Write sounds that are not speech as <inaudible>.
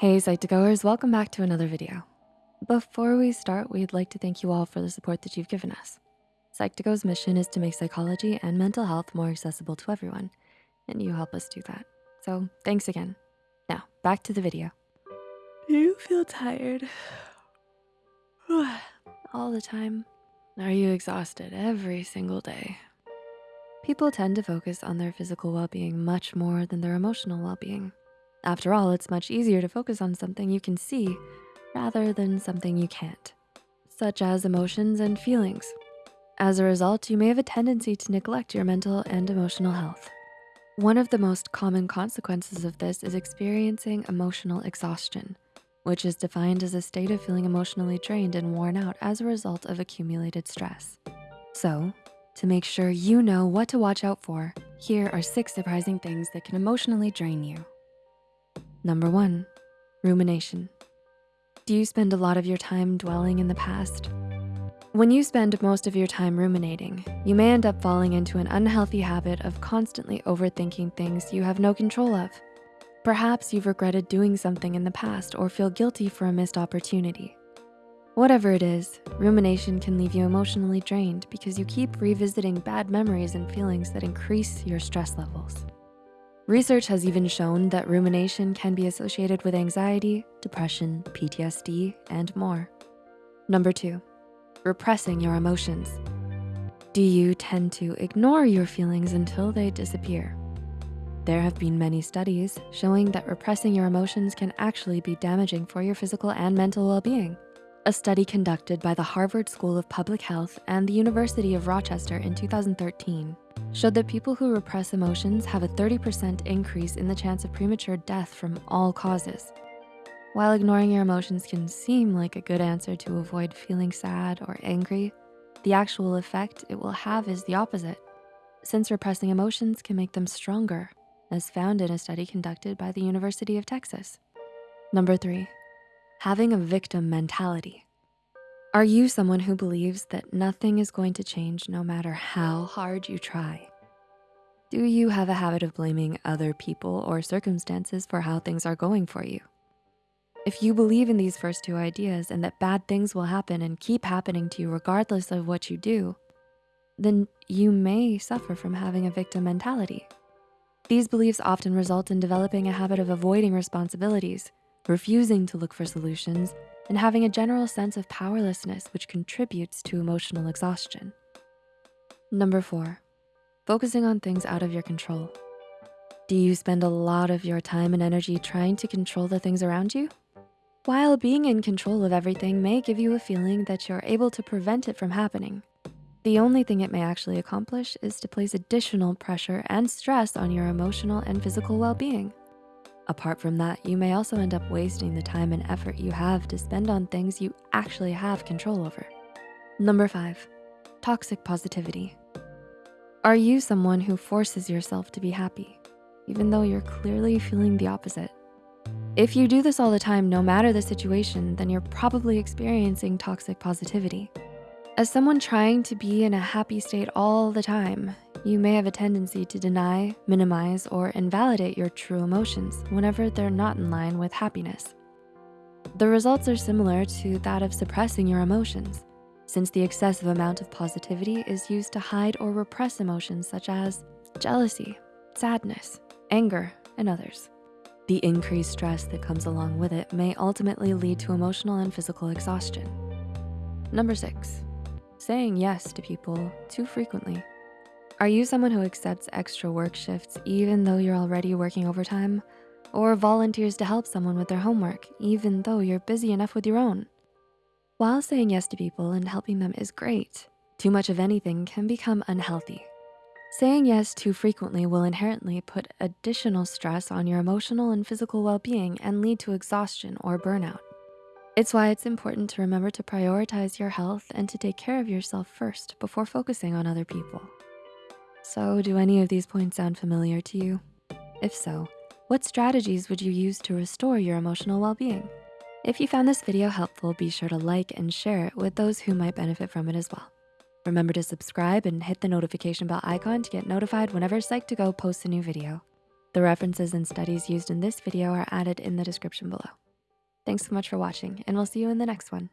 Hey Psych2Goers, welcome back to another video. Before we start, we'd like to thank you all for the support that you've given us. Psych2Go's mission is to make psychology and mental health more accessible to everyone, and you help us do that. So thanks again. Now, back to the video. Do you feel tired? <sighs> all the time? Are you exhausted every single day? People tend to focus on their physical well-being much more than their emotional well-being. After all, it's much easier to focus on something you can see rather than something you can't, such as emotions and feelings. As a result, you may have a tendency to neglect your mental and emotional health. One of the most common consequences of this is experiencing emotional exhaustion, which is defined as a state of feeling emotionally drained and worn out as a result of accumulated stress. So to make sure you know what to watch out for, here are six surprising things that can emotionally drain you. Number one, rumination. Do you spend a lot of your time dwelling in the past? When you spend most of your time ruminating, you may end up falling into an unhealthy habit of constantly overthinking things you have no control of. Perhaps you've regretted doing something in the past or feel guilty for a missed opportunity. Whatever it is, rumination can leave you emotionally drained because you keep revisiting bad memories and feelings that increase your stress levels. Research has even shown that rumination can be associated with anxiety, depression, PTSD, and more. Number two, repressing your emotions. Do you tend to ignore your feelings until they disappear? There have been many studies showing that repressing your emotions can actually be damaging for your physical and mental well-being. A study conducted by the Harvard School of Public Health and the University of Rochester in 2013 showed that people who repress emotions have a 30% increase in the chance of premature death from all causes. While ignoring your emotions can seem like a good answer to avoid feeling sad or angry, the actual effect it will have is the opposite, since repressing emotions can make them stronger, as found in a study conducted by the University of Texas. Number three, having a victim mentality. Are you someone who believes that nothing is going to change no matter how hard you try? Do you have a habit of blaming other people or circumstances for how things are going for you? If you believe in these first two ideas and that bad things will happen and keep happening to you regardless of what you do, then you may suffer from having a victim mentality. These beliefs often result in developing a habit of avoiding responsibilities, refusing to look for solutions, and having a general sense of powerlessness which contributes to emotional exhaustion. Number four, focusing on things out of your control. Do you spend a lot of your time and energy trying to control the things around you? While being in control of everything may give you a feeling that you're able to prevent it from happening, the only thing it may actually accomplish is to place additional pressure and stress on your emotional and physical well-being. Apart from that, you may also end up wasting the time and effort you have to spend on things you actually have control over. Number five, toxic positivity. Are you someone who forces yourself to be happy, even though you're clearly feeling the opposite? If you do this all the time, no matter the situation, then you're probably experiencing toxic positivity. As someone trying to be in a happy state all the time, you may have a tendency to deny, minimize, or invalidate your true emotions whenever they're not in line with happiness. The results are similar to that of suppressing your emotions since the excessive amount of positivity is used to hide or repress emotions such as jealousy, sadness, anger, and others. The increased stress that comes along with it may ultimately lead to emotional and physical exhaustion. Number six, saying yes to people too frequently. Are you someone who accepts extra work shifts even though you're already working overtime? Or volunteers to help someone with their homework even though you're busy enough with your own? While saying yes to people and helping them is great, too much of anything can become unhealthy. Saying yes too frequently will inherently put additional stress on your emotional and physical well-being and lead to exhaustion or burnout. It's why it's important to remember to prioritize your health and to take care of yourself first before focusing on other people. So do any of these points sound familiar to you? If so, what strategies would you use to restore your emotional well-being? If you found this video helpful, be sure to like and share it with those who might benefit from it as well. Remember to subscribe and hit the notification bell icon to get notified whenever Psych2Go posts a new video. The references and studies used in this video are added in the description below. Thanks so much for watching, and we'll see you in the next one.